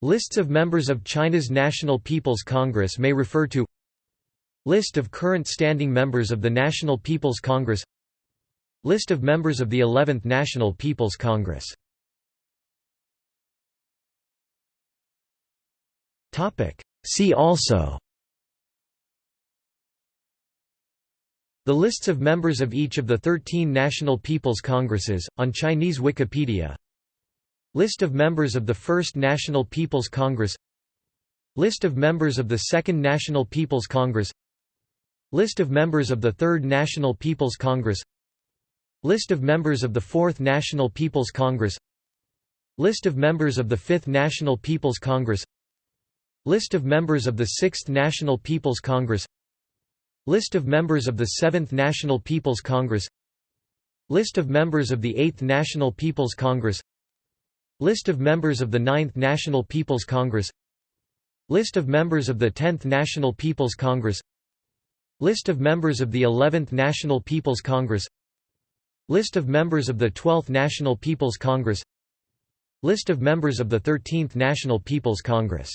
Lists of members of China's National People's Congress may refer to List of current standing members of the National People's Congress List of members of the 11th National People's Congress. See also The lists of members of each of the 13 National People's Congresses, on Chinese Wikipedia List of members of the First National People's Congress. List of members of the Second National People's Congress. List of members of the Third National People's Congress. List of members of the Fourth National People's Congress. List of members of the Fifth National People's Congress. List of members of the Sixth National People's Congress. List of members of the Seventh National People's Congress. List of members of the Eighth National People's Congress List of members of the Ninth National People's Congress. List of members of the Tenth National People's Congress. List of members of the 11th National People's Congress. List of members of the 12th National People's Congress. List of members of the 13th National People's Congress